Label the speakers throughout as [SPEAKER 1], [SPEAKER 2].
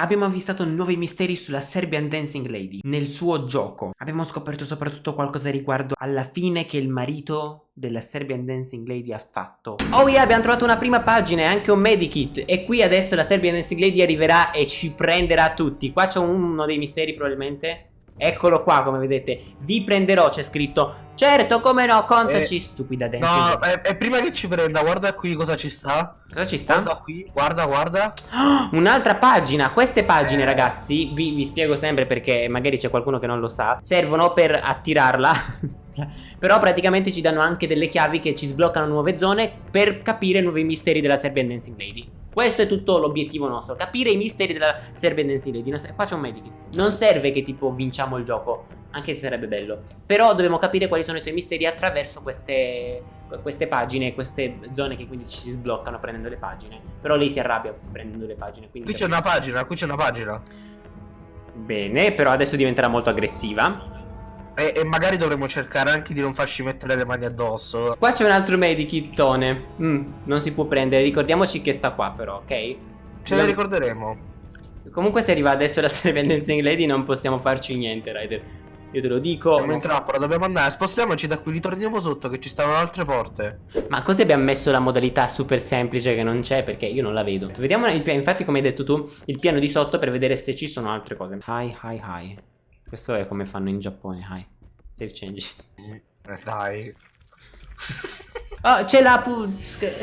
[SPEAKER 1] Abbiamo avvistato nuovi misteri sulla Serbian Dancing Lady nel suo gioco. Abbiamo scoperto soprattutto qualcosa riguardo alla fine che il marito della Serbian Dancing Lady ha fatto. Oh yeah, abbiamo trovato una prima pagina e anche un medikit e qui adesso la Serbian Dancing Lady arriverà e ci prenderà tutti. Qua c'è uno dei misteri probabilmente. Eccolo qua come vedete. Vi prenderò c'è scritto. Certo come no contaci eh, stupida dancing
[SPEAKER 2] No e, e, prima che ci prenda guarda qui cosa ci sta.
[SPEAKER 1] Cosa ci sta?
[SPEAKER 2] Guarda qui guarda guarda.
[SPEAKER 1] Oh, Un'altra pagina. Queste pagine eh. ragazzi vi, vi spiego sempre perché magari c'è qualcuno che non lo sa Servono per attirarla Però praticamente ci danno anche delle chiavi che ci sbloccano nuove zone Per capire nuovi misteri della Serbian Dancing Lady. Questo è tutto l'obiettivo nostro Capire i misteri della Serbian Dancing Lady. Qua c'è un medikit Non serve che tipo vinciamo il gioco Anche se sarebbe bello. Però dobbiamo capire quali sono i suoi misteri attraverso queste, queste pagine Queste zone che quindi ci si sbloccano prendendo le pagine. Però lei si arrabbia prendendo le pagine
[SPEAKER 2] Qui c'è una pagina Qui c'è una pagina.
[SPEAKER 1] Bene però adesso diventerà molto aggressiva
[SPEAKER 2] e, e, magari dovremmo cercare anche di non farci mettere le mani addosso.
[SPEAKER 1] Qua c'è un altro medikittone. Mm, non si può prendere. Ricordiamoci che sta qua, però, ok?
[SPEAKER 2] Ce ne ricorderemo.
[SPEAKER 1] Comunque, se arriva adesso la Seven Dancing Lady, non possiamo farci niente, Ryder. Io te lo dico.
[SPEAKER 2] Siamo in trappola, dobbiamo andare. Spostiamoci da qui, ritorniamo sotto, che ci stanno altre porte.
[SPEAKER 1] Ma così abbiamo messo la modalità super semplice che non c'è, perché io non la vedo. Vediamo il piano, infatti, come hai detto tu, il piano di sotto per vedere se ci sono altre cose. Hi, hi, hi. Questo è come fanno in Giappone, hi. Save changes.
[SPEAKER 2] Eh, dai.
[SPEAKER 1] Oh, c'è la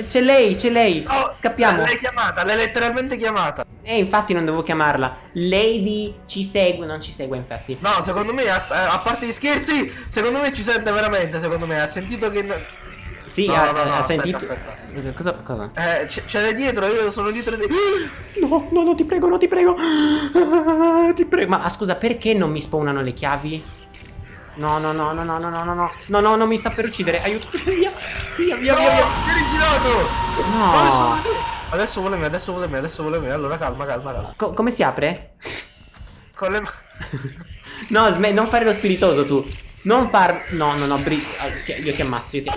[SPEAKER 1] C'è lei, c'è lei. Oh, Scappiamo.
[SPEAKER 2] L'hai chiamata, l'hai letteralmente chiamata.
[SPEAKER 1] Eh, infatti non devo chiamarla. Lady ci segue, non ci segue infatti.
[SPEAKER 2] No, secondo me, a, a parte gli scherzi, secondo me ci sente veramente, secondo me. Ha sentito che...
[SPEAKER 1] Sì, no, ha, no, no, ha aspetta, sentito... Aspetta. Cosa? cosa?
[SPEAKER 2] Eh, c'è dietro, io sono dietro di...
[SPEAKER 1] No, no, no, ti prego, no, ti prego. ti prego. Ma scusa, perché non mi spawnano le chiavi? No, no, no, no, no, no, no, no, no, no, no, non mi sta per uccidere. Aiuto, via, via, via,
[SPEAKER 2] no,
[SPEAKER 1] via, via.
[SPEAKER 2] È rigirato.
[SPEAKER 1] No.
[SPEAKER 2] Adesso vuole me, adesso vuole me, adesso vuole me. Allora calma, calma, calma.
[SPEAKER 1] Co come si apre?
[SPEAKER 2] Con le mani.
[SPEAKER 1] no, non fare lo spiritoso tu. Non far... No, no, no, bri... Io ti ammazzo, io ti...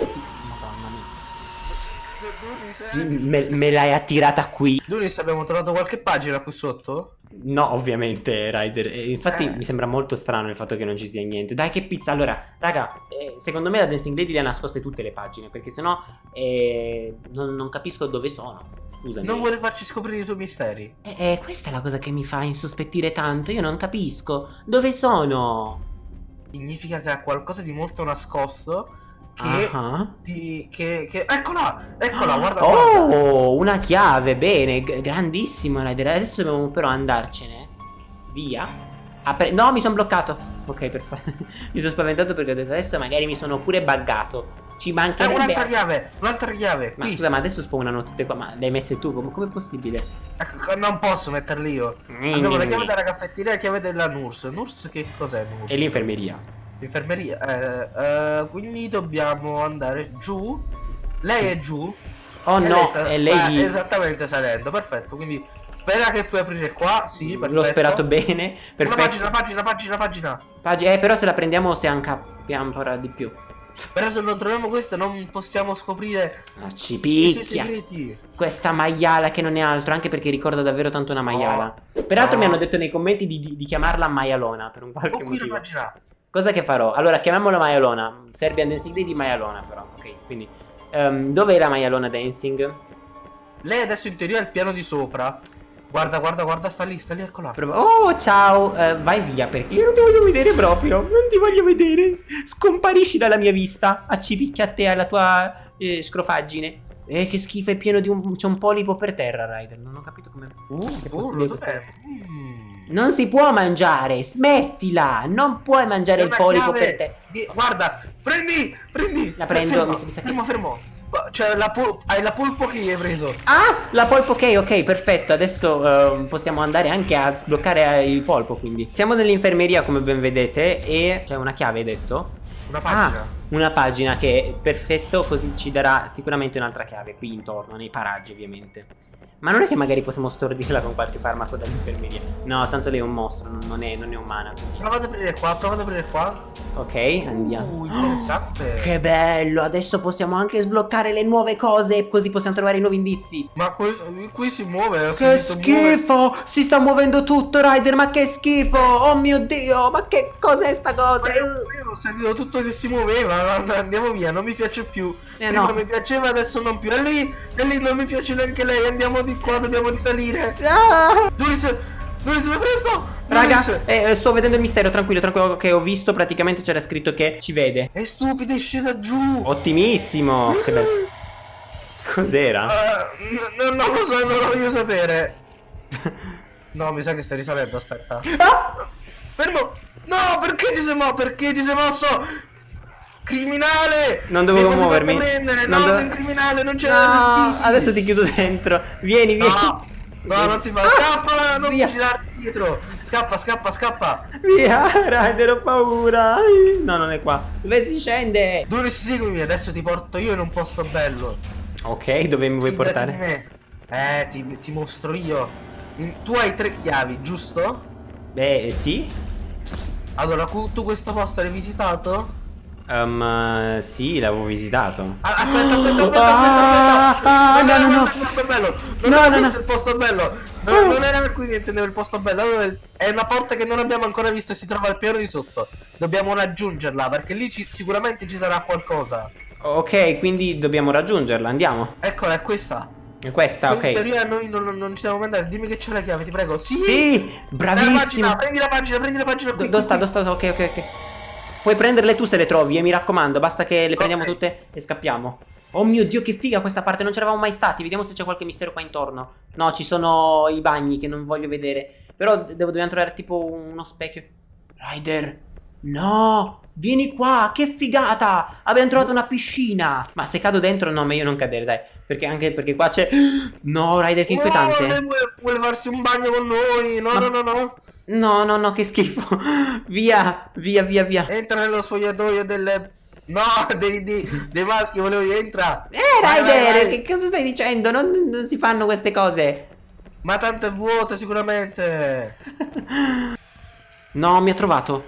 [SPEAKER 1] Me, me l'hai attirata qui.
[SPEAKER 2] Dunis, abbiamo trovato qualche pagina qui sotto?
[SPEAKER 1] No, ovviamente, Ryder. infatti eh. mi sembra molto strano il fatto che non ci sia niente. Dai, che pizza. Allora, raga, eh, secondo me la Dancing Lady le ha nascoste tutte le pagine. Perché sennò eh, non, non capisco dove sono. Scusami.
[SPEAKER 2] Non vuole farci scoprire i suoi misteri.
[SPEAKER 1] Eh, eh, questa è la cosa che mi fa insospettire tanto. Io non capisco. Dove sono?
[SPEAKER 2] Significa che ha qualcosa di molto nascosto che, uh -huh. di, che, che, eccola eccola guarda
[SPEAKER 1] oh
[SPEAKER 2] guarda.
[SPEAKER 1] una chiave bene grandissimo adesso dobbiamo però andarcene. Via. No mi sono bloccato. Ok perfetto mi sono spaventato perché ho detto adesso magari mi sono pure buggato. Ci mancherebbe
[SPEAKER 2] eh, un'altra chiave un'altra chiave
[SPEAKER 1] ma qui. scusa ma adesso spawnano tutte qua. Ma le hai messe tu? Come, come è possibile?
[SPEAKER 2] Ecco, non posso metterle io. Mm, abbiamo la chiave della caffetteria e la chiave della Nurs Nurs che cos'è Nurs?
[SPEAKER 1] e l'infermeria
[SPEAKER 2] Infermeria. Eh, eh, quindi dobbiamo andare giù. Lei è giù.
[SPEAKER 1] Oh no, sta, è lei.
[SPEAKER 2] esattamente salendo. Perfetto. Quindi spera che puoi aprire qua. Sì, perfetto.
[SPEAKER 1] L'ho sperato bene. Perfetto. Una
[SPEAKER 2] pagina, pagina, pagina, pagina.
[SPEAKER 1] Pag eh, però se la prendiamo se capiamo ancora di più.
[SPEAKER 2] Però se non troviamo questo non possiamo scoprire
[SPEAKER 1] ah, ci picchia Questa maiala che non è altro Anche perché ricorda davvero tanto una maiala oh. Peraltro oh. mi hanno detto nei commenti di, di, di chiamarla maialona Per un qualche oh, motivo Cosa che farò? Allora, chiamiamola maialona. Serbian Dancing di maialona, però. Ok, quindi. Um, dov'è la maialona dancing?
[SPEAKER 2] Lei adesso in teoria è al piano di sopra. Guarda, guarda, guarda, sta lì, sta lì, eccola.
[SPEAKER 1] Oh, ciao, uh, vai via perché io non ti voglio vedere proprio. Non ti voglio vedere. Scomparisci dalla mia vista. Accipicchia a te alla tua eh, scrofaggine. Eh, che schifo, è pieno di un... C'è un polipo per terra, Ryder. Non ho capito come...
[SPEAKER 2] Uh,
[SPEAKER 1] se
[SPEAKER 2] possibile questa... Mm.
[SPEAKER 1] Non si può mangiare, smettila! Non puoi mangiare il polipo per te.
[SPEAKER 2] Di... Guarda, prendi, prendi!
[SPEAKER 1] La prendo, fermo, mi, mi sa
[SPEAKER 2] che... Fermo, fermo. Cioè, la hai la polpo che hai preso.
[SPEAKER 1] Ah, la polpo che, ok, perfetto. Adesso uh, possiamo andare anche a sbloccare il polpo, quindi. Siamo nell'infermeria, come ben vedete, e c'è una chiave, hai detto.
[SPEAKER 2] Una pagina.
[SPEAKER 1] Ah, una pagina che è perfetto, così ci darà sicuramente un'altra chiave qui intorno, nei paraggi ovviamente. Ma non è che magari possiamo stordirla con qualche farmaco dall'infermeria. No, tanto lei è un mostro, non è, non è umana. Quindi...
[SPEAKER 2] Prova ad aprire qua, prova ad aprire qua.
[SPEAKER 1] Ok, andiamo.
[SPEAKER 2] Uh, interessante.
[SPEAKER 1] Che bello, adesso possiamo anche sbloccare le nuove cose, così possiamo trovare i nuovi indizi.
[SPEAKER 2] Ma qui, qui si muove.
[SPEAKER 1] Che schifo! Muove. Si sta muovendo tutto, Ryder, ma che schifo! Oh mio Dio, ma che cos'è sta cosa?
[SPEAKER 2] Io, io ho sentito tutto che si muoveva, andiamo via, non mi piace più.
[SPEAKER 1] Eh Prima no.
[SPEAKER 2] mi piaceva, adesso non più. E lì, e lì non mi piace neanche lei, andiamo di qua, dobbiamo risalire.
[SPEAKER 1] Ah!
[SPEAKER 2] Duris, Duris, vai presto!
[SPEAKER 1] Raga, eh, sto vedendo il mistero, tranquillo, tranquillo, che ho visto praticamente c'era scritto che ci vede.
[SPEAKER 2] È stupido, è scesa giù.
[SPEAKER 1] Ottimissimo. che bello. Cos'era?
[SPEAKER 2] Uh, non lo so, non lo voglio sapere. no, mi sa che stai risalendo, aspetta.
[SPEAKER 1] Ah!
[SPEAKER 2] Fermo! No, perché ti sei mosso? Perché ti sei mosso? Criminale!
[SPEAKER 1] Non dovevo muovermi.
[SPEAKER 2] Prendere. Non no, do... sei un criminale, non c'è no,
[SPEAKER 1] da Adesso ti chiudo dentro. Vieni, vieni.
[SPEAKER 2] No, no non si fa. Scappa, non Via. girarti dietro. Scappa, scappa, scappa.
[SPEAKER 1] Via, Ryder, ho paura. No, non è qua. Dove si scende?
[SPEAKER 2] Dove si seguimi? Adesso ti porto io in un posto bello.
[SPEAKER 1] Ok, dove mi vuoi Fidati portare?
[SPEAKER 2] Eh, ti, ti mostro io. Tu hai tre chiavi, giusto?
[SPEAKER 1] Beh, sì.
[SPEAKER 2] Allora, tu questo posto l'hai visitato?
[SPEAKER 1] Um, sì, l'avevo visitato.
[SPEAKER 2] Ah, aspetta, aspetta, aspetta, ah, aspetta,
[SPEAKER 1] aspetta. no, no, no.
[SPEAKER 2] Il bello. Non no, no, no. il posto bello. No, non era per cui intendevo il posto bello. È una porta che non abbiamo ancora visto e si trova al piano di sotto. Dobbiamo raggiungerla perché lì sicuramente ci sarà qualcosa.
[SPEAKER 1] Ok, quindi dobbiamo raggiungerla. Andiamo.
[SPEAKER 2] Eccola, è questa.
[SPEAKER 1] Questa, ok.
[SPEAKER 2] In teoria noi non, non, non ci siamo mandati. Dimmi che c'è la chiave, ti prego. Sì,
[SPEAKER 1] sì bravissimo.
[SPEAKER 2] Pagina, prendi la pagina, prendi la pagina.
[SPEAKER 1] Qui, dove sta? Dove sta? Ok, ok, ok. Puoi prenderle tu se le trovi, eh, mi raccomando. Basta che le prendiamo okay. tutte e scappiamo. Oh mio Dio, che figa questa parte, non c'eravamo mai stati. Vediamo se c'è qualche mistero qua intorno. No, ci sono i bagni che non voglio vedere. Però devo, dobbiamo trovare tipo uno specchio. Ryder, no, vieni qua, che figata. Abbiamo trovato una piscina. Ma se cado dentro, no, meglio non cadere, dai. Perché anche perché qua c'è... No, Ryder, che inquietante.
[SPEAKER 2] No, vuole, vuole farsi un bagno con noi. No, Ma... no, no, no.
[SPEAKER 1] No, no, no, che schifo. via, via, via, via.
[SPEAKER 2] Entra nello spogliatoio delle... No, dei, dei, dei maschi, volevo entra.
[SPEAKER 1] Eh, Ryder, che cosa stai dicendo? Non, non si fanno queste cose.
[SPEAKER 2] Ma tanto è vuoto, sicuramente.
[SPEAKER 1] no, mi ha trovato.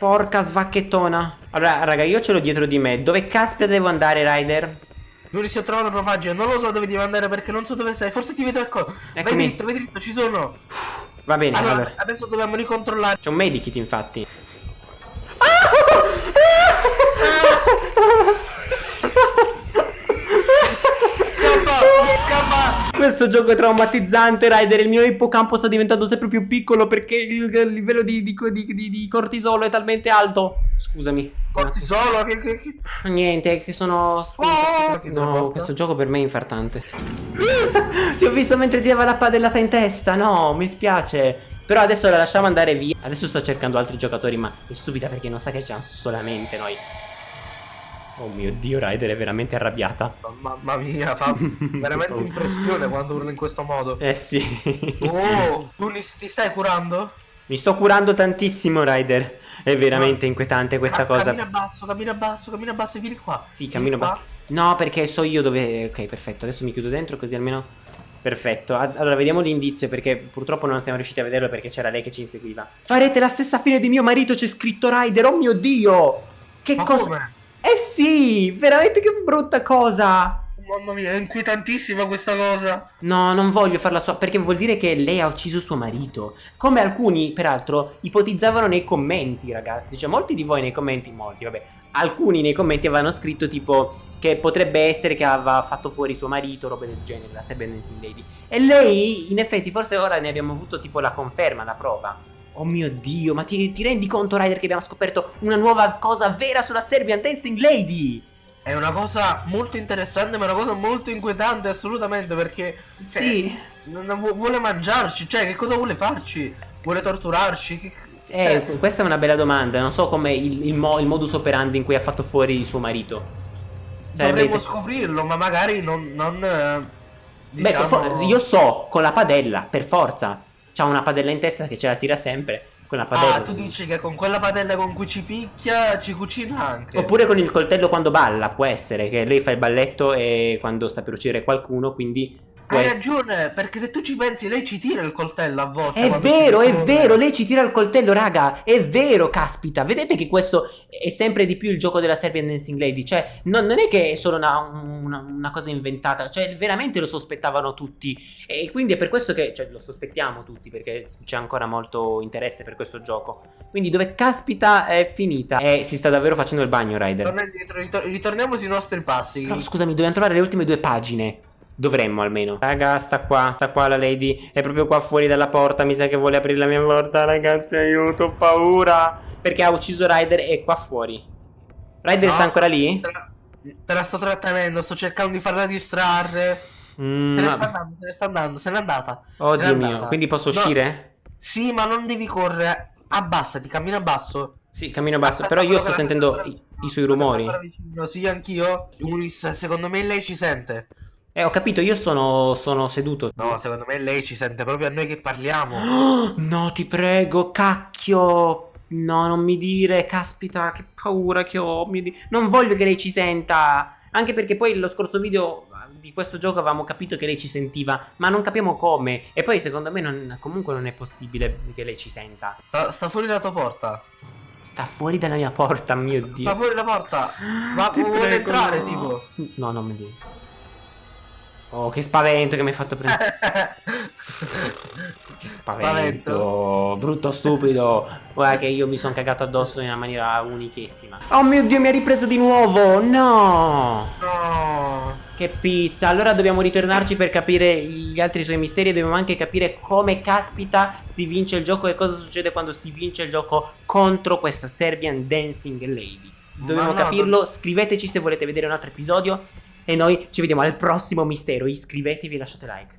[SPEAKER 1] Porca svacchettona. Allora, raga, io ce l'ho dietro di me. Dove caspita devo andare, Ryder?
[SPEAKER 2] Non si è trovato una pagina, non lo so dove devo andare perché non so dove sei. Forse ti vedo, ecco. Eccomi. Vai dritto, vai dritto, ci sono.
[SPEAKER 1] Va bene,
[SPEAKER 2] allora, allora. adesso dobbiamo ricontrollare.
[SPEAKER 1] C'è un medikit infatti.
[SPEAKER 2] scappa, scappa.
[SPEAKER 1] Questo gioco è traumatizzante, Ryder. Il mio ippocampo sta diventando sempre più piccolo perché il, livello di, di, di, di cortisolo è talmente alto. Scusami.
[SPEAKER 2] Cortisolo? Che, che, che...
[SPEAKER 1] Niente, che sono... Oh, no, questo gioco per me è infartante. ti ho visto mentre ti dava la padellata in testa, no, mi spiace. Però adesso la lasciamo andare via. Adesso sto cercando altri giocatori, ma è subita perché non sa che c'hanno solamente noi. Oh mio dio, Ryder è veramente arrabbiata.
[SPEAKER 2] Mamma mia, fa veramente impressione quando urla in questo modo.
[SPEAKER 1] Eh sì.
[SPEAKER 2] oh, tu ti stai curando?
[SPEAKER 1] Mi sto curando tantissimo, Ryder. È veramente Ma... inquietante questa
[SPEAKER 2] Ca
[SPEAKER 1] cosa.
[SPEAKER 2] Cammina basso, cammina basso, cammina basso e vieni qua.
[SPEAKER 1] Sì, vieni cammino basso. No, perché so io dove... Ok, perfetto. Adesso mi chiudo dentro così almeno... Perfetto. Allora, vediamo l'indizio perché purtroppo non siamo riusciti a vederlo perché c'era lei che ci inseguiva. Farete la stessa fine di mio marito, c'è scritto Ryder. Oh mio Dio! Che
[SPEAKER 2] Ma
[SPEAKER 1] cosa...
[SPEAKER 2] Come?
[SPEAKER 1] Eh sì, veramente che brutta cosa.
[SPEAKER 2] Mamma mia, è inquietantissima questa cosa.
[SPEAKER 1] No, non voglio farla sua, perché vuol dire che lei ha ucciso suo marito. Come alcuni, peraltro, ipotizzavano nei commenti, ragazzi. Cioè, molti di voi nei commenti, molti, vabbè. Alcuni nei commenti avevano scritto tipo che potrebbe essere che aveva fatto fuori suo marito, robe del genere, la Seven Dancing Lady. E lei, in effetti, forse ora ne abbiamo avuto tipo la conferma, la prova. Oh mio Dio, ma ti, ti rendi conto, Ryder, che abbiamo scoperto una nuova cosa vera sulla Serbian Dancing Lady?
[SPEAKER 2] È una cosa molto interessante, ma è una cosa molto inquietante, assolutamente, perché...
[SPEAKER 1] Cioè, sì.
[SPEAKER 2] vuole mangiarci, cioè, che cosa vuole farci? Vuole torturarci? Che,
[SPEAKER 1] eh, cioè... questa è una bella domanda, non so come il, il, mo, il, modus operandi in cui ha fatto fuori suo marito.
[SPEAKER 2] Sarebbe Dovremmo scoprirlo, ma magari non... non eh,
[SPEAKER 1] diciamo... Beh, io so, con la padella, per forza. C'ha una padella in testa che ce la tira sempre. Con la padella.
[SPEAKER 2] Ah, tu dici che con quella padella con cui ci picchia ci cucina anche.
[SPEAKER 1] Oppure con il coltello quando balla, può essere che lei fa il balletto e quando sta per uccidere qualcuno, quindi
[SPEAKER 2] Hai ragione, perché se tu ci pensi, lei ci tira il coltello a volte.
[SPEAKER 1] È vero, è vero, lei ci tira il coltello, raga. È vero, caspita. Vedete che questo è sempre di più il gioco della Serbian Dancing Lady. Cioè, non, non è che è solo una, una, una, cosa inventata. Cioè, veramente lo sospettavano tutti. E quindi è per questo che, cioè, lo sospettiamo tutti, perché c'è ancora molto interesse per questo gioco. Quindi dove caspita è finita? E si sta davvero facendo il bagno, Ryder.
[SPEAKER 2] ritorniamo sui nostri passi.
[SPEAKER 1] Però, scusami, dobbiamo trovare le ultime due pagine. Dovremmo almeno Raga sta qua Sta qua la lady È proprio qua fuori dalla porta Mi sa che vuole aprire la mia porta Ragazzi aiuto Ho paura Perché ha ucciso Ryder E è qua fuori Ryder no, sta ancora lì?
[SPEAKER 2] Te la, te la, sto trattenendo Sto cercando di farla distrarre mm, Te ne sta andando Te ne sta andando Se n'è andata
[SPEAKER 1] Oddio mio andata. Quindi posso no, uscire?
[SPEAKER 2] Sì ma non devi correre Abbassati Cammina basso
[SPEAKER 1] sì, cammino basso, però io sto sentendo i, i, suoi rumori.
[SPEAKER 2] Sì, anch'io. Ulis, secondo me lei ci sente.
[SPEAKER 1] Eh, ho capito, io sono, sono seduto.
[SPEAKER 2] No, secondo me lei ci sente proprio a noi che parliamo.
[SPEAKER 1] No, ti prego, cacchio. No, non mi dire, caspita, che paura che ho. Non voglio che lei ci senta. Anche perché poi lo scorso video di questo gioco avevamo capito che lei ci sentiva, ma non capiamo come. E poi secondo me non, comunque non è possibile che lei ci senta.
[SPEAKER 2] Sta, sta fuori dalla tua porta.
[SPEAKER 1] Sta fuori dalla mia porta, mio
[SPEAKER 2] sta,
[SPEAKER 1] Dio.
[SPEAKER 2] Sta fuori dalla porta. Ma vuole entrare, no. tipo.
[SPEAKER 1] No, non mi dico. Oh, che spavento che mi hai fatto prendere. che spavento. spavento. Brutto stupido. Guarda che io mi sono cagato addosso in una maniera unichissima. Oh mio Dio, mi ha ripreso di nuovo. No.
[SPEAKER 2] No.
[SPEAKER 1] Che pizza. Allora dobbiamo ritornarci per capire gli altri suoi misteri. E dobbiamo anche capire come caspita si vince il gioco e cosa succede quando si vince il gioco contro questa Serbian Dancing Lady. Dobbiamo no, capirlo. Scriveteci se volete vedere un altro episodio. E noi ci vediamo al prossimo mistero. Iscrivetevi e lasciate like.